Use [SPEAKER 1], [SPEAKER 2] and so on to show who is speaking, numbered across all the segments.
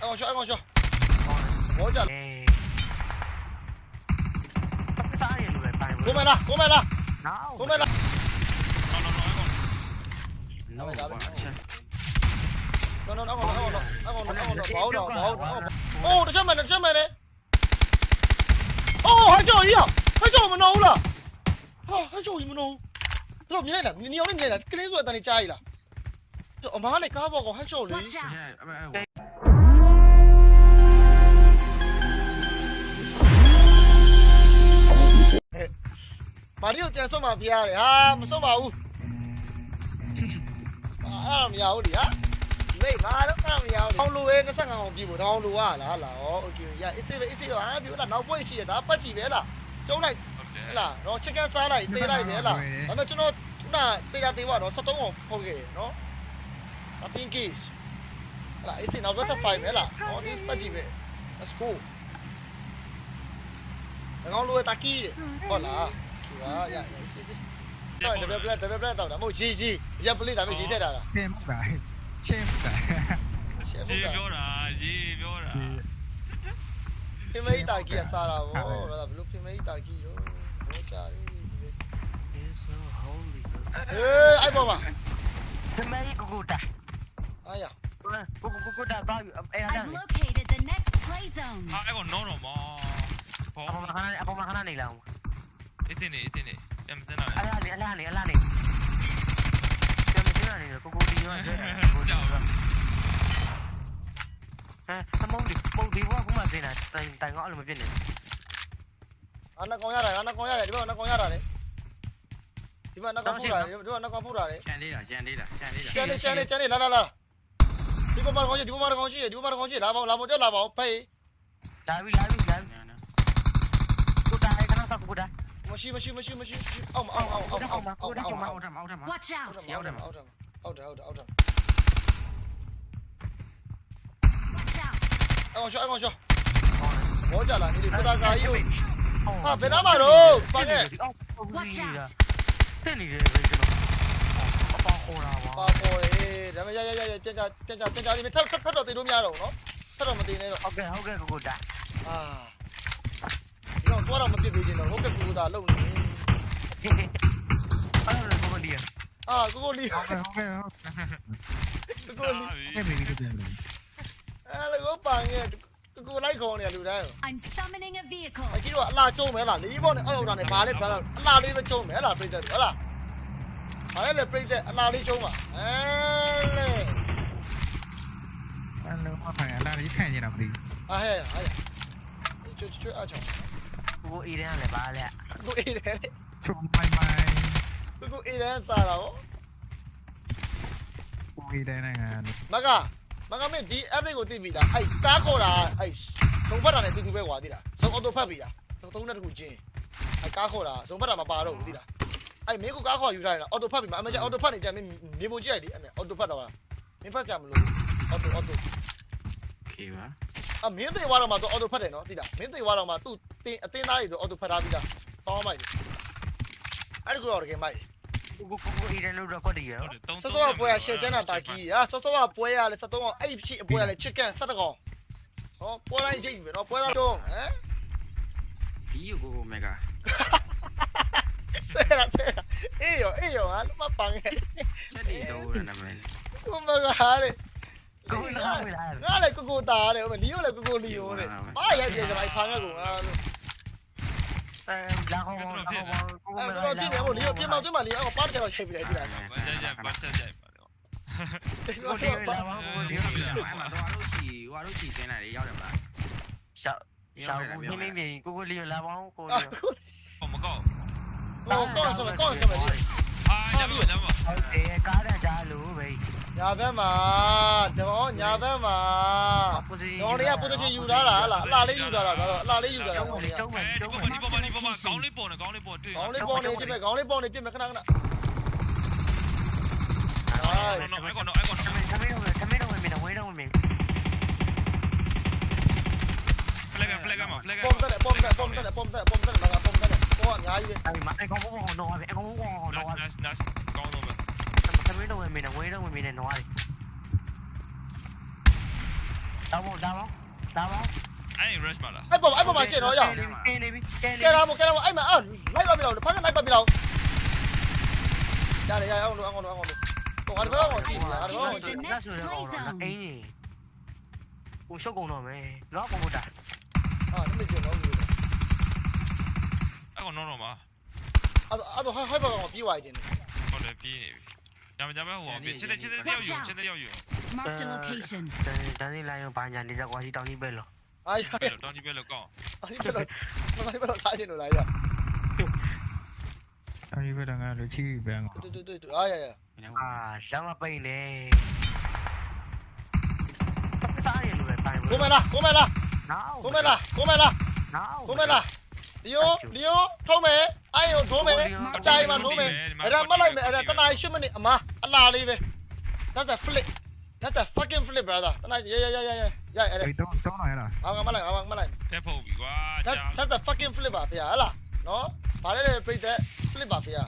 [SPEAKER 1] အဲ့ကောင်ရှော့အဲ့ကောင်ရှော့ဘောကြ
[SPEAKER 2] အေးစားရလို့ပဲပိုင်
[SPEAKER 1] ကိုမလားကိုမလား
[SPEAKER 2] နောက်
[SPEAKER 1] ကိုမလား
[SPEAKER 3] No, no, no, I got.
[SPEAKER 1] no
[SPEAKER 3] No.
[SPEAKER 1] no no အဲ့ကောင်အဲ့ကောင်အဲ့ကောင်အဲ့ကောင်ဘောတော့ဘောတော့အိုးတစ်ချက်မှန်တစ်ချက်မှန်လေအိုးဟန်ကျော်ကြီးอ่ะဟန်ကျော်မနှောဘူးလားဟာဟန်ကျော်ကြီးမနှောဘူးတော့မြင် မာရီကိုပြန်ဆုံးมาပြရတယ်ဟာမဆုံးပါဘူးအာအဲ့မရဘူးလေဟာမေးမာတော့အဲ့မရဘူးထောင်းလိုပဲ25အောင်ပြီဖို့ထောင်းလိုရလားလားဩโอเคရအေးစေးပဲအေးစေးပါဟာပြောလားနောက်ပွဲရှိရဒါပတ်ကြည့်ပဲလားကျုံးလိုက်ဟဲ့လားတော့ချက်ကန်စားလိုက်သေးလိုက်ပဲလားဒါပေမဲ့ကျွန်တော်ခုနတေးတာတေးတော့73အောင်ဖောက်ခဲ့တယ်နော် I think is ဟဲ့လားအေးစေးနောက်တော့5ပဲလားဟော this ပတ်ကြည့်ပဲ let's go ငောင်းလိုတာကီးတယ်ဟုတ်လား ကီပါရရစီစီတော့ဒဘဘလက်ဒဘဘလက်တော့ဒါမဟုတ်ရီရီရပ်ပလေးဒါပဲရီထက်တာလား
[SPEAKER 4] ရှင်းပါရှင်းပါ
[SPEAKER 1] ရှင်း
[SPEAKER 5] ရေ
[SPEAKER 1] ဖို့
[SPEAKER 5] ပြောတာရေပြောတာ
[SPEAKER 1] ဖိမိတ်တာကီကစားတာဗောဒါဘလို့ဖိမိတ်တာကီရောဘောကြရီ
[SPEAKER 2] is so holy
[SPEAKER 1] ဟေးအိုက်ပေါ်ပါ
[SPEAKER 2] the mary go go da
[SPEAKER 1] အာရ
[SPEAKER 2] go go go go da ba eh
[SPEAKER 6] I've located the next play zone.
[SPEAKER 5] ဟာအဲ့ကောင်နောတော့မောဘော
[SPEAKER 2] အပေါ်မှာခဏအပေါ်မှာခဏနေလောက်
[SPEAKER 5] Itsini, itsini. Jam sena.
[SPEAKER 2] Ala ali, ala ali, ala ali. Jam sena ni, di yo. Hả? Nó mong đi, mong đi quá cũng mà gì nè, tài tài ngõ là mà viên anak
[SPEAKER 1] Ăn nó con Di mana anak nó con nhát rồi, đi vào nó con nhát rồi đấy. Đi vào nó con phút rồi, đi vào nó con phút rồi đấy.
[SPEAKER 3] Chen đi rồi, chen đi rồi, chen đi rồi. Chen
[SPEAKER 1] pay.
[SPEAKER 2] Lại
[SPEAKER 5] အစင်းနေအစင်းနေပြန်မစင်းတော့
[SPEAKER 2] အလားနေအလားနေအလားနေပြန်မစင်းရနေကိုကိုဒီရောကျဲကိုကြောက်ဟဲ့အမောင်ဒီပုံဒီဘောကမှစင်းတာတိုင်တိုင်ကအဲ့လိုမဖြစ်နေ
[SPEAKER 1] အာနကောင်ရတာအာနကောင်ရတယ်ဒီဘက်နကောင်ရတာလေဒီဘက်နကောင်ဖူးတာဒီဘက်နကောင်ဖူးတာလေ
[SPEAKER 3] ကျန်သေးတာကျန်သေးတာကျန်သေးတာ
[SPEAKER 1] ကျန်နေကျန်နေကျန်နေလာလာလာဒီပေါ်မှာကောင်ရှိဒီပေါ်မှာကောင်ရှိဒီပေါ်မှာကောင်ရှိလာပါလာမတက်လာပါဖေး
[SPEAKER 2] လာပြီလာပြီလာပြီကိုတာခဏဆောက်ကိုတာ
[SPEAKER 1] မရှိမရှိမရှိမရှိအောက်အောက်အောက်အောက်အောက်အောက်အောက်
[SPEAKER 3] အောက်ထမအောက်ထမ
[SPEAKER 6] Watch out!
[SPEAKER 1] အောက်တယ်အောက်တယ်အောက်တယ်အောက်တယ်အောက်တယ်
[SPEAKER 6] Watch out!
[SPEAKER 1] အောက်ရှော့အောက်ရှော့ဘောကြလာနေဒီပတာကာကြီးကိုဟာဘယ်နာမှာတော့ပါခဲ့
[SPEAKER 6] Watch out!
[SPEAKER 2] တက်နေတယ်ပဲကျွန်တော်အပေါခေါ်တာပါ
[SPEAKER 1] ပါပေါ်တယ်ဒါပေမဲ့ရရရရပြန်ကြပြန်ကြပြန်ကြလေးထပ်ထပ်ထပ်တော့တင်လို့မရတော့ဘူးနော်ထပ်တော့မတင်နဲ့တော့
[SPEAKER 2] ဟုတ်ကဲ့ဟုတ်ကဲ့ကိုကိုတာ
[SPEAKER 1] အာ ဒီတော့တော့မပြစ်ပေးချင်တော့ဟုတ်ကဲ့ကူတာလုံနေ
[SPEAKER 2] အဲ့လိုကိုလီယာ
[SPEAKER 1] အာကိုကိုလီ
[SPEAKER 4] ဟုတ်ကဲ့ဟုတ်ကဲ့ဟုတ်
[SPEAKER 1] ကိုကိုလီ
[SPEAKER 4] ကဲ့ပြီပြန်ပြီ
[SPEAKER 1] အဲလေကိုပန်ရဲ့ကိုကိုလိုက်ခေါ်နေလူတိုင်း
[SPEAKER 6] I'm summoning a vehicle.
[SPEAKER 1] အကြီးတော့အလားကျုံးမဲလားလေးဘောနဲ့အောက်ရောက်တာနဲ့ဘာလဲဘာလဲအလားလေးပဲကျုံးမဲလားပြိတ္တဟုတ်လားဘာလဲလေပြိတ္တအလားလေးကျုံးပါအဲလေ
[SPEAKER 4] အဲ့လိုမှခိုင်အလားကြီးခံနေတာမသိ
[SPEAKER 1] အားဟဲ့ဟာကျွတ်ကျွတ်အချောင်း
[SPEAKER 2] ကိုအေးတယ်လည်းပါလေ
[SPEAKER 1] ကိုအေးတယ်
[SPEAKER 4] ချုံမိုင်မိုင်
[SPEAKER 1] ကိုကိုအေးတယ်စားတာဟော
[SPEAKER 4] ကိုဝေးတဲ့နိုင်ငံ
[SPEAKER 1] မကမကမင်းဒီ update ကိုသိပြီလားအဲ့ကားခေါ်တာအဲ့သုံးဖက်တာနဲ့တူတူပဲကွာသိလားဆုံးအော်တိုဖက်ပြီလားသုံးနဲ့တခုချင်းအဲ့ကားခေါ်တာသုံးဖက်တာမပါတော့ဘူးသိလားအဲ့မင်းကိုကားခေါ်ယူထားရင်အော်တိုဖက်ပြီမအမေကျအော်တိုဖက်နေကြမင်းနေပုံကြည့်လိုက်ဒီအဲ့အော်တိုဖက်တော့လားမင်းဖက်ကြမလို့အော်တိုအော်တို
[SPEAKER 3] โอเคပါ
[SPEAKER 1] အမင်းသိသွားတော့မှသူအော်တိုဖက်တယ်နော်သိလားမင်းသိသွားတော့မှသူတင်အတင်းသားတွေဆိုအော်တိုဖက်ထားပြီလားစောင်းမိုက်တယ်အဲ့ဒီကတော့တကယ်မိုက်တယ်
[SPEAKER 2] ကိုကိုကိုအေးတယ်လို့တော့ကွက်တည်ရ
[SPEAKER 5] ဟုတ်တယ်တုံး
[SPEAKER 1] ဆော့ဆော့ကပွဲရရှယ်ချမ်းတာတာကြီးဟာဆော့ဆော့ကပွဲရလဲ73အောင်အဲ့ဖြစ်အပွဲရလဲချစ်ကန်7ကောင်ဟောပွဲတိုင်းချိတ်ပြီနော်ပွဲသားတုံးဟမ်
[SPEAKER 3] ဒီကိုကိုမေဂါ
[SPEAKER 1] ဆဲရဆဲရအေးရောအေးရောဟာမပန်းရဲ့
[SPEAKER 3] ချက်တီတော့ရနာမည်
[SPEAKER 1] ကိုမကဟာတဲ့
[SPEAKER 2] ကိုလာဝေးလာ
[SPEAKER 1] ငါလည်းကိုကိုတာတဲ့ဟိုလီယိုလည်းကိုကိုလီယိုတဲ့ဘာရိုက်ပြကြပါဖာငက်ကိုငါလို့
[SPEAKER 2] အဲလာခေါ်ကို
[SPEAKER 1] အဲ့တော့ပြည့်တယ်ဟိုလီယိုပြင်မောင်တွင်းမှာလီယိုကပါချင်တော့ချိန်ပြလိုက်ပြီလား
[SPEAKER 5] ဘာကြကြဘာကြကြပါတော့
[SPEAKER 2] ကိုဒီလာပါကိုဒီ
[SPEAKER 3] အဲ့မှာတော့အလုပ်ချီဟိုအလုပ်ချီစင်းလာတွေရောက်တယ်မလား
[SPEAKER 2] ရှောက်ရှောက်ကိုမင်းမင်းကိုကိုလီလာပါကိုလီ
[SPEAKER 1] ဟို
[SPEAKER 5] မကောက်
[SPEAKER 1] ကောင်းဆိုကောင်းဆိုမယ်
[SPEAKER 5] အာညမညမ
[SPEAKER 2] ဟုတ်တယ်ကားတန်ကြလို့ပဲ
[SPEAKER 1] ညာဘက်မှာတော့ညာဘက်မှာတော့တွေက position ယူထားတာဟလားအလားလေးယူထားတာတော့အလားလေးယူထားတာ
[SPEAKER 2] ကျုံး
[SPEAKER 1] ကောင်း
[SPEAKER 2] လေ
[SPEAKER 1] နေ
[SPEAKER 2] ကျုံးမယ်
[SPEAKER 5] ဒီ
[SPEAKER 2] ကျုံး
[SPEAKER 5] ပေါ်
[SPEAKER 2] မယ်
[SPEAKER 5] ဒီပေါ်ဒီပေါ်ကောင်းလေးပေါ်နေကောင်းလေးပေါ်တွေ့
[SPEAKER 1] ကောင်းလေးပေါ်နေပြမယ်ကောင်းလေးပေါ်နေပြမယ်ခဏခဏ
[SPEAKER 5] နော်နော်အဲ့ကောင်နော်အဲ့ကောင်
[SPEAKER 2] သမင်းသမင်းတော့သမင်းတော့မင်းဝေးတော့မင်း
[SPEAKER 5] ဖလက်ကဖလက်ကမှာဖလက်က
[SPEAKER 1] ပုံတက်ပုံတက်ပုံတက်ပုံတက်ပုံတက်မကပုံတက်ပေါ်အများကြီးပဲ
[SPEAKER 2] အဲ့မှာအကောင်ဘောကတော့အကောင်ဘောကတော့
[SPEAKER 5] nast nast ကောင်းတော့ပဲ
[SPEAKER 2] သမင်းတော့မင်းဝေးတော့မင်းနဲ့နွားတယ်တောင်းတော့တောင်းတော့တောင်းတော့
[SPEAKER 5] အဲ့ rush မလား
[SPEAKER 1] အဲ့ပေါ်အဲ့ပေါ်မှာရှင်းတော့ရအောင်
[SPEAKER 2] ကင်းနေပြီကင်းနေ
[SPEAKER 1] ကဲလာမို့ကဲလာမို့အဲ့မှာအော်လိုက်ပါပြီလားဖားကလိုက်ပါပြီလားရတယ်ရအောင်လို့အောင်လို့အောင်လို့ဟိုငါတို့ကောင်ကြည့်နေတာငါတို့ကောင်ကြည့်
[SPEAKER 2] လက်ဆိုတော့အင်းကြီးကိုရှုပ်ကုန်တော့မယ်နော်ပုံပေါ်တာ
[SPEAKER 1] အာနမေကြည့်တော့ဘူး
[SPEAKER 5] အဲ့ကောင် no no မှာ
[SPEAKER 1] အဲ့အဲ့တော့ဟိုက်ပါကောင်ပြေးသွားတယ်
[SPEAKER 5] ဟုတ်တယ်ပြေးနေပြီ ညမညမဟိုပြေးချက်တဲ့ချက်တဲ့တယောက်ယူချက်တဲ့တယောက်ယူ
[SPEAKER 6] Marked a location.
[SPEAKER 2] တန်းနေလိုက်ရောဘာညာနေကြကွာစီတောင်းကြီးပဲလို့
[SPEAKER 1] အားရ
[SPEAKER 5] ဘယ်လိုတောင်းကြည့်ပဲလို့ကောင်း
[SPEAKER 1] အဲ့ဒီတော့မလိုက်ပါတော့စားနေလို့လားရ
[SPEAKER 4] အဲဒီ ဘက်ကငါတို့ချီးပန်းကော
[SPEAKER 1] တူတူတူအားရရ
[SPEAKER 2] အာဇမ်းမပိန်နေစားရလို့ပဲပိုင်
[SPEAKER 1] ကိုမလားကိုမလား
[SPEAKER 2] နောက်
[SPEAKER 1] ကိုမလားကိုမလား
[SPEAKER 2] နောက်
[SPEAKER 1] ကိုမလားဒီယိုဒီယိုထုံးမယ်အဲ့ယိုဒိုးမယ်အတိုင်းမှာဒိုးမယ်အဲ့ဒါမလိုက်မယ်အဲ့ဒါတနား8မိနစ်အမအလားလေးပဲ That's a flip That's a fucking flip brother တနားရရရရရရအဲ့ဒါ
[SPEAKER 4] အေးတော့တော့လာရလား
[SPEAKER 1] ငါမလိုက်ငါမလိုက်
[SPEAKER 5] တက်ဖို့ပြီကွာ
[SPEAKER 1] That's
[SPEAKER 5] ကြာ
[SPEAKER 1] that's a fucking flip ပါဖေဟာဟလားနော်ဗါလဲလေပြိတဲ့ flip ပါဖေဟာ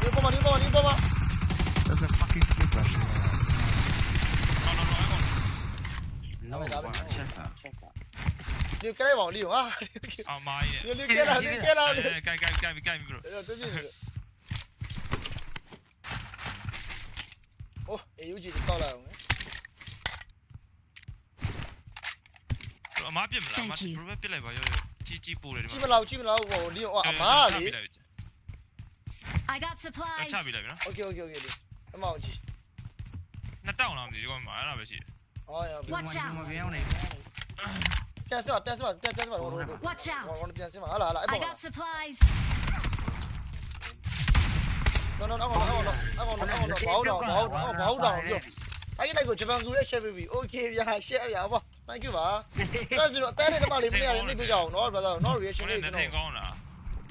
[SPEAKER 1] ဒီပေါ်မှာဒီပေါ်မှာဒီပေါ်မှာ
[SPEAKER 4] That's a fucking flip ပါ
[SPEAKER 5] No, chefa. Liu,
[SPEAKER 1] cái này bảo Liu á. À mai. Liu,
[SPEAKER 5] Liu kia nào, Liu kia nào. Cái cái cái cái bro.
[SPEAKER 1] Tôi biết. Ô, AUG thì to là không ấy. အ
[SPEAKER 5] မားပြစ်မလားအမားဘရိုဘက်ပြစ်လိုက်ပါရောရောကြီးကြီးပို့တယ်ဒီ
[SPEAKER 1] မှာကြီး
[SPEAKER 5] မ
[SPEAKER 1] လားကြီးမလားဟိုလင်းဟိုအမားလေ
[SPEAKER 6] I got supplies
[SPEAKER 5] ချပြလိုက်ပြီနော်
[SPEAKER 1] Okay okay okay ဒီအမောင်ကြီး
[SPEAKER 5] နှစ်တောင်းလားမသိဘူးဒီကောင်မှာအဲ့ဒါပဲရှိတယ်
[SPEAKER 1] ဟောရ
[SPEAKER 6] Watch out.
[SPEAKER 2] မပြောင်းနေ
[SPEAKER 1] ပြန်စပါပြန်စပါပြန်ပြန်စပါဟို
[SPEAKER 6] Watch out.
[SPEAKER 1] ဟိုပြန်စပါဟာလားဟာလားအဲ့
[SPEAKER 6] I
[SPEAKER 1] ပေါ်
[SPEAKER 6] got supplies.
[SPEAKER 1] no no အောက်အောက်အောက်အောက်အောက်အောက်ဘောင်းတော့ဘောင်းတော့ဘောင်းတော့ပြောအဲ့ဒီလိုက်ကိုဂျပန်ကူရဲ့ share ပြီ okay ဗျာ share ဗျာပေါ့ thank you ပါအဲ့ဆိုတော့အသေးလေးတမလေးမရလေးနှိပ်ပြကြအောင်နော် brother နော် reaction
[SPEAKER 5] ကို
[SPEAKER 1] လေး
[SPEAKER 5] လည်း
[SPEAKER 1] ကျွန်
[SPEAKER 5] နှစ်ထင်
[SPEAKER 1] တော်
[SPEAKER 5] ကောင်းလား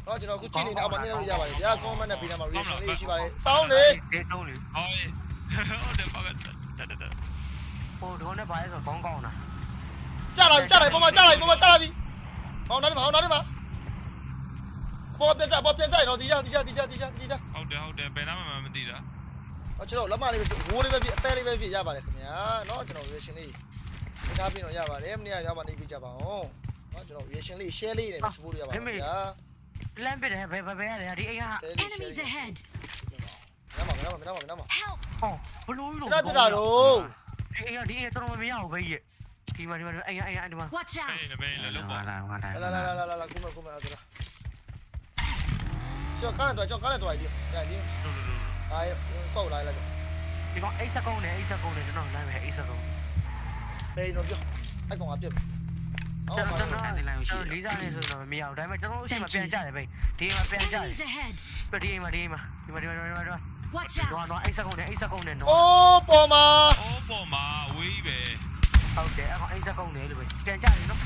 [SPEAKER 1] နော်ကျွန်တော်ခုချိန်နေအောက်မှာနေလို့ရပါတယ်ဗျာ comment နဲ့ပေးထားမှာ reaction လေးရှိပါတယ်စောင်းလေ
[SPEAKER 2] ဒေတုံးလေ
[SPEAKER 5] ဟောဟုတ်တယ်ပါကတက်တက်တက်
[SPEAKER 2] ဟိုတော့နဲ့ပါလဲဆိုကောင်းကောင်းတာ
[SPEAKER 1] ကြာလာကြာလာပုံမှာကြာလာပုံမှာကြာလာပြီဟောနားနေမှာဟောနားနေမှာပေါ်ပြန်ကြပေါ်ပြန်ကြတော့ဒီကြဒီကြဒီကြဒီကြဒီကြ
[SPEAKER 5] ဟုတ်တယ်ဟုတ်တယ်ဘယ်နာမှမသိတာ
[SPEAKER 1] ဟောကျွန်တော်လက်မလေးပဲဝိုးလေးပဲပြအသေးလေးပဲပြရပါတယ်ခင်ဗျာနော်ကျွန်တော် reaction လေးပြထားပြီးတော့ရပါတယ်မနေ့ကရပါနေပြကြပါအောင်နော်ကျွန်တော် reaction လေး share လေးနဲ့ support ရပါမယ်ဗျာ
[SPEAKER 2] လမ်းပစ်တယ်ဘယ်ဘယ်ရတယ်ဒီအိမ်က
[SPEAKER 6] Enemies ahead.
[SPEAKER 1] မနာမနာမနာမနာမ
[SPEAKER 6] Help.
[SPEAKER 2] ဟောဘလို့လို့
[SPEAKER 1] ပြတာတော့
[SPEAKER 2] ဒီအိမ်ကဒီအိမ်တော်တော်မရဘူးပဲကြီးဒီမှာဒီမှာအိမ်အိမ်ဒီမှာ
[SPEAKER 6] Watch
[SPEAKER 5] ဘယ်
[SPEAKER 6] out.
[SPEAKER 5] နဲ့ဘယ်နဲ့လောက်ပါ
[SPEAKER 3] လာငါတိုင်း
[SPEAKER 1] လာလာလာလာလာကုမကုမအဲ့ဒါကျော်ကားတော့ကျော်ကားတော့ဒီဒါဒီ
[SPEAKER 5] တို့တို့တို့
[SPEAKER 1] ဒါကောက်လာလိုက်
[SPEAKER 2] ဒီကောင်အိတ်စကုန်းနဲ့အိတ်စကုန်းနဲ့ကျွန်တော်လမ်းပဲအိတ်စကုန်း
[SPEAKER 1] ဘေးတော့ပြောအဲ့ကောင်ကပြတ်အော်
[SPEAKER 2] ကျွန်
[SPEAKER 1] ပါ
[SPEAKER 2] တော်ကျွန်တော်လေးစားနေဆိုတော့မ ရဘူးဒါပေမဲ့ကျွန်တော်အရှိမပြန်ကြတယ်ပဲဒီမှာပြန်ကြတယ်
[SPEAKER 6] Enemies ahead.
[SPEAKER 2] ပြဒီမှာဒီမှာဒီမှာဒီမှာဒီမှာဒီမှာ
[SPEAKER 6] Watch
[SPEAKER 2] တော့
[SPEAKER 6] out.
[SPEAKER 2] တော့အိတ်စကုန်းနဲ့အိတ်စကုန်းနဲ့တော့
[SPEAKER 1] အိုးပေါ်မှာ
[SPEAKER 5] အိုးပေါ်မှာဝေးပဲ
[SPEAKER 2] ဟုတ်တယ်အခုအိတ်စကုန်းနဲ့လို့ပဲပြန်ကြတယ်နော်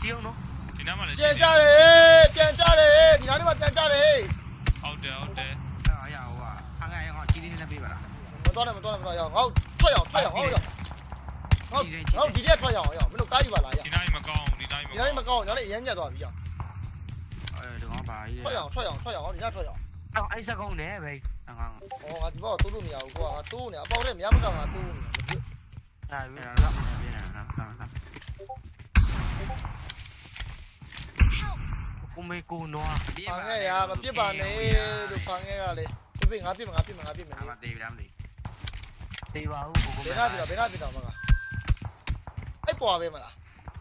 [SPEAKER 2] ကြည့်အောင်နော်
[SPEAKER 5] ဒီနားမှာလည်း
[SPEAKER 1] ပြန်ကြတယ်ပြန်ကြတယ်ဒီနားလေးမှာပြန်ကြတယ်
[SPEAKER 5] ဟုတ်တယ်ဟုတ်တယ်
[SPEAKER 3] အဲ့ရဟိုကအငါရောကြီးလေးနဲ့ပြေးပါလား
[SPEAKER 1] မတော်နဲ့မတော်နဲ့မတော်ရအောင်ငေါထွက်ရအောင်ထွက်ရအောင်ဟောရငေါငေါဒီရက်ထွက်ရအောင်ရမင်းတို့ကားယူပါလားရ
[SPEAKER 5] ဒီနားမကောင်းဒီနားမ
[SPEAKER 1] ဒီ
[SPEAKER 5] ကော
[SPEAKER 1] နား
[SPEAKER 5] င်း
[SPEAKER 1] လေးမကောင်းညောင်းလေးအရင်ညက်သွားပြီရ
[SPEAKER 3] အဲဒီကောင်ပါကြီး
[SPEAKER 1] ထွက်ရအောင်ထွက်ရအောင်ထွက်ရအောင်ဒီနားထွက်ရအောင်
[SPEAKER 2] အော်အိတ်စကုန်းနဲ့ပဲ
[SPEAKER 3] ငါ
[SPEAKER 1] ဟောငါဒီဘောတိုးလို့မရဘူးကွာငါတိုးနေအပေါက်နဲ့မရမကောင်းငါတိုးနေ
[SPEAKER 2] ဒါပြီ
[SPEAKER 3] အဲ့ဒါတော့ပြနေတာနော်
[SPEAKER 6] Help.
[SPEAKER 2] ကိုမေကိုနွား
[SPEAKER 1] ဖန်ခဲ့ရမပြစ်ပါနဲ့လို့ဖန်ခဲ့ရလေပြပြငါပြစ်ငါပြစ်ငါပြစ်မယ်
[SPEAKER 3] အမသေးပြီလားမသိ
[SPEAKER 2] တေးပါဦးကိုကို
[SPEAKER 1] ဘ
[SPEAKER 2] မေ
[SPEAKER 1] ယ်နာပြတော့ဘယ်နာပြတော့မကအဲ့ပွားပဲမလား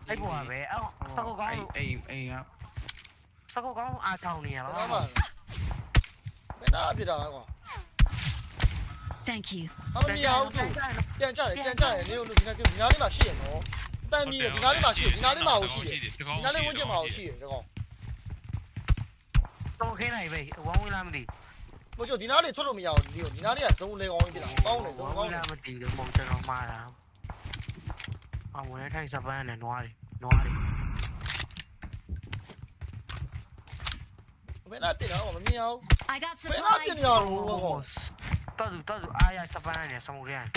[SPEAKER 2] အဲ့ပေါ်ပဲအော်စကုတ်ကောင်း
[SPEAKER 3] အိမ်အိမ်က
[SPEAKER 2] စကုတ်ကောင်းအားချောင်းနေရ
[SPEAKER 1] ဘယ်
[SPEAKER 2] ပါ
[SPEAKER 1] နာမှဘ ယ်နာပြတော့ကွာ
[SPEAKER 6] Thank you.
[SPEAKER 1] အမမြောက်သူပြန်ကြတယ်ပြန်ကြတယ်နေလို့ဒီနာဒီနာလေးမှာရှိရနော်တန်ကြီးဒီနာလေးမှာရှိဒီနာလေးမှာရှိတယ်ဒီနာလေးဝန်းကျင်မှာရှိတယ်ကောင်
[SPEAKER 2] တော့ခင်းနိုင်ပဲဝမ်းဝင်လာမသိ
[SPEAKER 1] ဘို့ချိုဒီနာလေးထွက်လို့မရဘူးဒီဒီနာလေးကဇုံလေကောင်းကြီးပြတာကောင်းတယ်ဇုံ
[SPEAKER 2] ဝ
[SPEAKER 1] ကော
[SPEAKER 2] မ်း
[SPEAKER 1] င်း
[SPEAKER 2] ဝင်
[SPEAKER 1] တယ်
[SPEAKER 2] လာမသိဘူးမဟုတ်ကျွန်တော်မှားတာအမဝင်ထိုင်စပန်းနဲ့နွားတယ်နွားတယ်
[SPEAKER 1] Ven nát tiền wala niyo.
[SPEAKER 6] I got
[SPEAKER 1] nát
[SPEAKER 2] tiền natin nga, wala tớ tadu, tớ ay ai panan niya, sa mo riyan.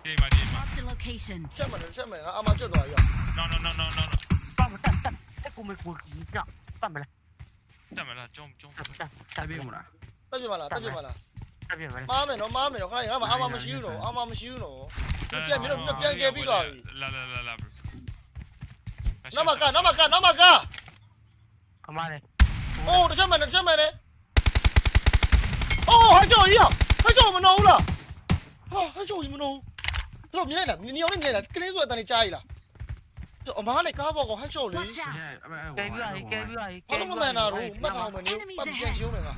[SPEAKER 5] Di ba, di ba.
[SPEAKER 6] Mark the location.
[SPEAKER 1] Siya man, siya man, ama siya doon ayo.
[SPEAKER 5] No, no, no, no, no.
[SPEAKER 2] Tama, tama, tama. Eh, kumil kumil kumil. No, tama la. Tama
[SPEAKER 5] la, jom, jom. Tabi mo na.
[SPEAKER 2] Tabi mo na, tabi
[SPEAKER 3] mo na. မာ
[SPEAKER 1] မ
[SPEAKER 2] ယ်
[SPEAKER 1] နော်မာမယ်နော်ခဏငါမအာမမရှိဘူးနော်အာမမရှိဘူးနော်ပြန်ပြီးတော့ပြန်ကြဲပြီးသွားပြီ
[SPEAKER 5] လာလာလာလာ
[SPEAKER 1] နမကနမကနမက
[SPEAKER 2] အမားလေး
[SPEAKER 1] အိုးတစ်ချက်မှန်တစ်ချက်မှန်လေအိုးဟိုက်ကြော်ကြီးဟိုက်ကြော်မနှောဘူးလားဟာဟိုက်ကြော်ကြီးမနှောဘူးတော့မြင်လိုက်လားမြင်အောင်လေးမြင်လိုက်ကလေးဆိုအတန်လေးကြားရည်လားအမားလေးကားပေါ်ကဟိုက်ကြော်လေး
[SPEAKER 6] Watch out!
[SPEAKER 2] ကဲပြီးရကဲပြီးရ
[SPEAKER 1] ဘာလို့မမှန်တာတော့မှတ်ထားမယ်နေပတ်ပြန်ရှုံးနေမှာ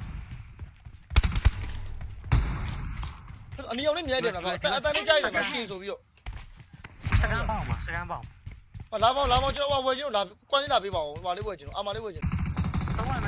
[SPEAKER 1] အနီအောင်လေးမြင်လိုက်တယ်လားအတန်အတန်လေးကြားရည်လားပြင်ဆိုပြီးတော့
[SPEAKER 2] စကန်ပေါင်းပါစကန်ပေါင်း
[SPEAKER 1] ဟာလာမောင်လာမောင်ကျွန်တော်ဝယ်ချင်းလာကွမ်းလေးလာပေးပါဦးဟိုလေးဝယ်ချင်းအာမလေးဝယ်ချင်း
[SPEAKER 2] တော့မှမရှိတယ်
[SPEAKER 1] ကကကောင်းဝင်လာကောင်းဝင်လာလေ
[SPEAKER 5] အများ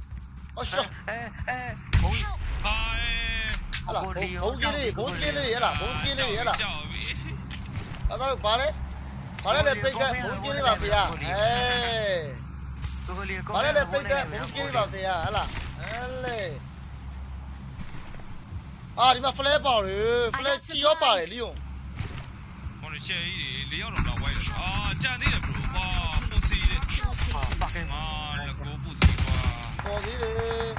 [SPEAKER 5] အ
[SPEAKER 1] ရှော့အရှော့အဲ
[SPEAKER 2] အဲဘုံ
[SPEAKER 5] အိုင်
[SPEAKER 1] ဟလာဘုံကြီးလေးဘုံကြီးလေးဟလာဘုံကြီးလေးဟလာ
[SPEAKER 5] ကြောက်ပြီ
[SPEAKER 1] အဲ့ဒါဘာလဲဘာလဲလေပိတ်တဲ့ဘုံကြီးလေးပါဖေးအဲ
[SPEAKER 2] ကိုကလေးကို
[SPEAKER 1] ဘာလဲလေပိတ်တဲ့ဘုံကြီးလေးပါဖေးဟလာအဲလေအာဒီမှာ flare ပေါတယ် flare ချီရောပါတယ်လီယွန်
[SPEAKER 5] ဟိုရှယ်ကြီးလေးယောက်တော့ဝိုင်းတယ်အာကြံသေးတယ်ဘရိုဟာပူစီတယ်
[SPEAKER 2] ဟာပါကင်
[SPEAKER 5] မာလကိုပူစီ
[SPEAKER 2] nó
[SPEAKER 1] gì để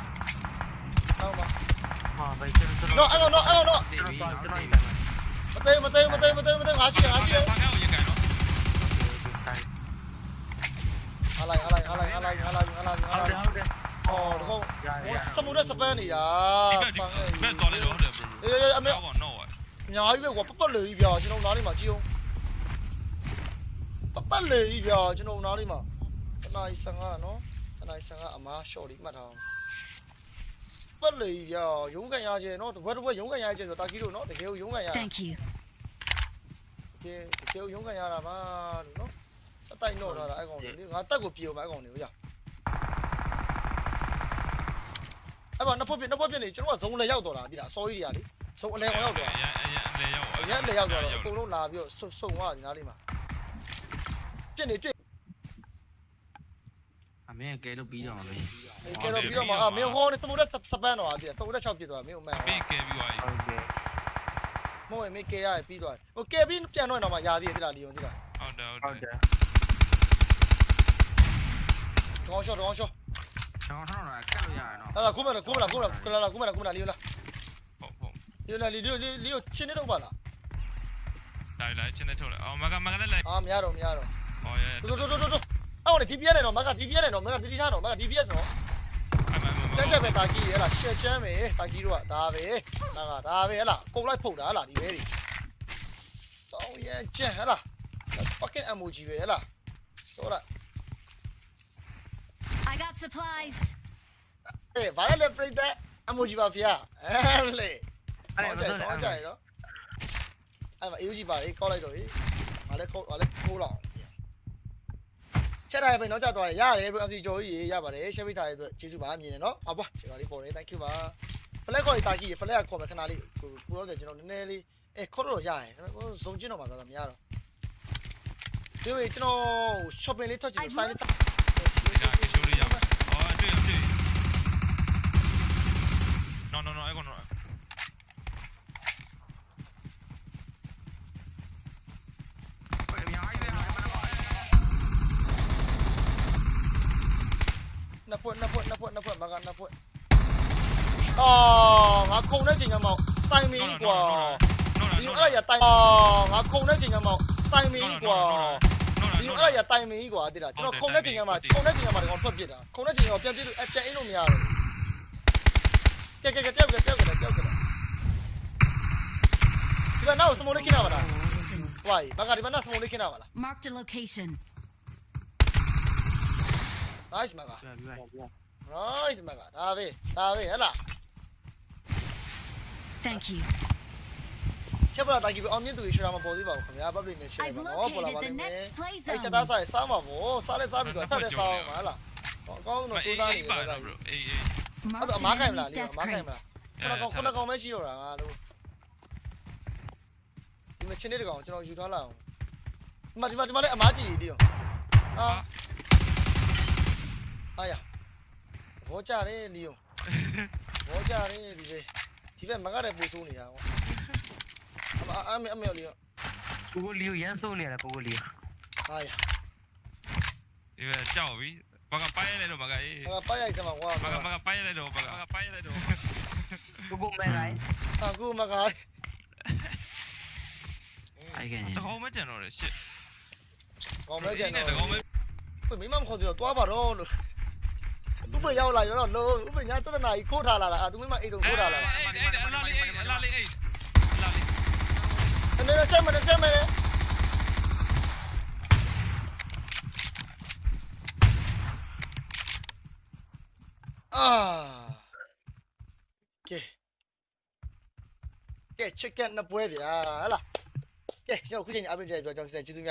[SPEAKER 1] đâu mà? Nó anh nó anh nó
[SPEAKER 3] mà. Tê mà tê mà
[SPEAKER 1] tê mà tê mà tê ngã xuống ngã xuống alang alang alang alang alang oh đúng không? Sao
[SPEAKER 5] muốn nó spam này à mẹ gọi
[SPEAKER 1] đi rồi đấy đấy anh mẹ. Nhói về quả bắt lười giờ chứ nó đi mà chiêu. Bắt lười
[SPEAKER 2] giờ chứ nó đi
[SPEAKER 1] mà. Cái
[SPEAKER 2] này sang à nó.
[SPEAKER 1] အ
[SPEAKER 5] လိုက်
[SPEAKER 1] ဆန်ကအမားရှော့လေးမှတ်ထားအောင်ပတ်လေရောရုံးကန်ရကျဲနော်တပွဲတပွဲရုံးကန်ရကျဲဆိုတာကီတို့နော်တကယ်ကိုရုံးကန်ရ
[SPEAKER 6] Thank you
[SPEAKER 1] ကဲတကယ်ကိုရုံးကန်ရတာပါလို့နော်စတိုက်တော့ထားတာအဲ့ကောင်လေးငါတက်ကိုပြေအောင်ပါအဲ့ကောင်လေးဟိုရအဲ့မှာနှစ်ဖက်ပြနှစ်ဖက်ပြနေကျွန်တော်ကဇုံလည်းရောက်တော့တာဒီလားအစောကြီးတွေကလေဇုံအလဲကောင်ရောက်တော့
[SPEAKER 5] အရင်အရင်အလဲရောက်
[SPEAKER 1] အရင်အလဲရောက်တော့အကုန်လုံးလာပြီးတော့စုံသွားဒီနားလေးမှာပြစ်နေပြစ်
[SPEAKER 3] အမေကဲလို့ပြီးတော့မယ်
[SPEAKER 1] ကဲတော့ပြီးတော့မှအာမင်းဟောနေသမိုးတဲ့စပန်းတော့အာဒီသမိုးတဲ့6ပြစ်သွားမင်းအမှန်
[SPEAKER 5] ဘေးကဲပြီးသွားပြီ
[SPEAKER 2] ဟုတ်တယ်
[SPEAKER 1] မဟုတ်ရင်မင်းကဲရပြီးသွားဟိုကဲပြီးပြန်တော့တော့မှယာသေးတယ်တိလားလီယွန်တိလား
[SPEAKER 5] ဟုတ်တယ်
[SPEAKER 2] ဟု
[SPEAKER 5] ဟုတ်
[SPEAKER 2] တ်
[SPEAKER 5] တယ်
[SPEAKER 2] တယ်
[SPEAKER 1] တောင်းရှော့တောင်းရှော့
[SPEAKER 3] ကျွန်တော်ထောက်တော့ကတ်လို့ရရနော်
[SPEAKER 1] လာလာခုမလာခုမလာခုမလာခုလာလာခုမလာခုမလာလီယွန်လာ
[SPEAKER 5] ဟုတ်ဟုတ်
[SPEAKER 1] လီယွန်လာလီယွန်လီယွန်ချင်းနေတော့ပါလား
[SPEAKER 5] တိုင်းလိုက်ချင်းနဲ့ထုတ်လိုက်အော်မကမကလည်းလိုက်
[SPEAKER 1] အာမရတော့မရတော့
[SPEAKER 5] ဟောရဲ
[SPEAKER 1] တို့တို့တို့တို့ တို့အော်ဒီ DPS နဲ့တော့မက DPS နဲ့တော့မက DPS တော့မက DPS တော့
[SPEAKER 5] အမမ
[SPEAKER 1] တက်ချက်ပဲတာကြီးရလားရှက်ချမ်းပဲတာကြီးတို့ကဒါပဲနာကဒါပဲဟလားကုန်လိုက်ဖုတ်တာဟလားဒီပဲဒီစောင်းရမ်းချမ်းဟလား fucking emoji ပဲဟလားဆိုတော့
[SPEAKER 6] I got supplies.
[SPEAKER 1] အေးဘာလဲပြိတ္တ emoji ပါဗျာအဲလေ
[SPEAKER 2] အဲ့
[SPEAKER 1] အဲ့
[SPEAKER 2] ဒါ
[SPEAKER 1] ဒါ
[SPEAKER 2] ဆို
[SPEAKER 1] ဆောင်းကြရတော့အဲ့မှာ emoji ပါလေကောက်လိုက်တော့လေဘာလဲကောက်ဘာလဲခိုးလောက် ချက်ထားရပဲတော့ကြသွားတယ်ရတယ်ဘယ် MT ကျော်ကြီးရပါတယ်ရှက်ပိထားရဲ့အတွက်ကျေးဇူးပါမြင်နေနော်အဘွားကျွန်တော်လေးပေါ်တယ် thank you ပါ flag ခေါ်တာကြီး flag ခေါ်မယ်ခဏလေးကိုကိုတော့ကျွန်တော်နည်းနည်းလေးအဲခေါ်တော့ရတယ်ဇုံကျင်းတော့မှာတော့မရတော့ဒီဝေကျွန်တော် shopping လေးထွက်ချင်
[SPEAKER 3] လို့
[SPEAKER 1] နှစ်ဖွက်နှစ်ဖွက်နှစ်ဖွက်နှစ်ဖွက်မကနှစ်ဖွက်အော်ငါခုံတဲ့ချိန်ကမှတိုင်မီကွာဒီအဲ့ရတိုင်အော်ငါခုံတဲ့ချိန်ကမှတိုင်မီကွာဒီအဲ့ရတိုင်မီကွာတိလားကျွန်တော်ခုံတဲ့ချိန်ကမှခုံတဲ့ချိန်ကမှတော့ထွက်ပြစ်တာခုံတဲ့ချိန်ကပြန်ပြစ်လို့အပြန်အင်းလို့မရတော့ကဲကဲကဲတောက်ကဲတောက်ကဲတောက်ကဲဒီကနောက်စမိုးလေးခင်းရပါလားဝိုင်းဘာကဒီမနောက်စမိုးလေးခင်းရပါလား
[SPEAKER 6] Marked a location.
[SPEAKER 1] Nice မက
[SPEAKER 3] ပြပြီးပါ
[SPEAKER 1] nice မကဒါပဲဒါပဲဟဲ့လား
[SPEAKER 6] Thank you.
[SPEAKER 1] ချက်ပလာတာကြီးအောင်မြင့်သူရှရာမပေါ်သေးပါဘူးခင်ဗျာ public နဲ့ share
[SPEAKER 6] I've
[SPEAKER 1] ပါနော်ပေါ်လာပါ
[SPEAKER 6] located
[SPEAKER 1] လိမ့်
[SPEAKER 6] the
[SPEAKER 1] မယ်
[SPEAKER 6] next play
[SPEAKER 1] အဲ့
[SPEAKER 6] zone.
[SPEAKER 1] တသားဆိုင်စားမှာဗောစားလဲစားပြီးတော့ဆက်လက်စားအောင်ပါဟလားအကောင်းတော့စူးစမ်းနေ
[SPEAKER 5] ပါ
[SPEAKER 1] တယ်
[SPEAKER 5] တော့ bro အေးအေး
[SPEAKER 1] အဲ့
[SPEAKER 6] Marked
[SPEAKER 1] တော့အ
[SPEAKER 6] an
[SPEAKER 1] မားခိုင်မလား
[SPEAKER 6] enemy's
[SPEAKER 1] လေ
[SPEAKER 6] death
[SPEAKER 1] အမားခိုင်မလား
[SPEAKER 6] crate.
[SPEAKER 1] ခုနကောင်ခုနကောင်ပဲရှိတော့တာငါတို့ဒီမှာချင်းနေတကောင်ကျွန်တော်ယူထားလိုက်အောင်ဒီမှာဒီမှာဒီမှာလည်းအမားကြီးလေးရောအာအာ ရဘောကြတယ်လီယုံဘောကြတယ်ဒီလေဒီဘက်မကတဲ့ပူဆိုးနေတာကွာအမအမေအမေလီယုံ
[SPEAKER 2] ကိုကိုလီကိုရမ်းဆုံးနေရတာကိုကိုလီ
[SPEAKER 1] အာရ
[SPEAKER 5] ဒီပဲကြောက်ပြီဘာကပိုင်းလိုက်တော့ဘာကအေး
[SPEAKER 1] ငါပိုက်ရိုက်စမှာကွာ
[SPEAKER 5] ဘာကဘာကပိုင်းလိုက်တော့ဘာကပိုင်းလိုက်တော့
[SPEAKER 2] ကိုကိုမဲလိုက်
[SPEAKER 1] အခုမကား
[SPEAKER 3] အဲ့ကန်ကြီး
[SPEAKER 5] တကောင်မကြံတော့တယ်ရှစ်
[SPEAKER 1] ကောင်းမဲကြံ
[SPEAKER 5] တ
[SPEAKER 1] တော့
[SPEAKER 5] ကောင်မ
[SPEAKER 1] မိမမခေါ်စီတော့တွားပါတော့လို့ဥ ပ္ပရောက်လာရောတော့လုံးဥပ္ပညာသဒ္ဒနာကြီးခိုးထားလာတာအာသူမိမအိတ်တော့ခိုးထားလာတာ
[SPEAKER 5] အဲ့အဲ့အလားလေးအဲ့အလားလေးအဲ့အလားလေး
[SPEAKER 1] အနေနဲ့ဆက်မနေဆက်မနေအာကဲကဲ chicken နှစ်ပွဲဗျာဟလာကဲကျွန်တော်ခုချိန်အပြင်ကျပြောကြောင်းကျေးဇူးများ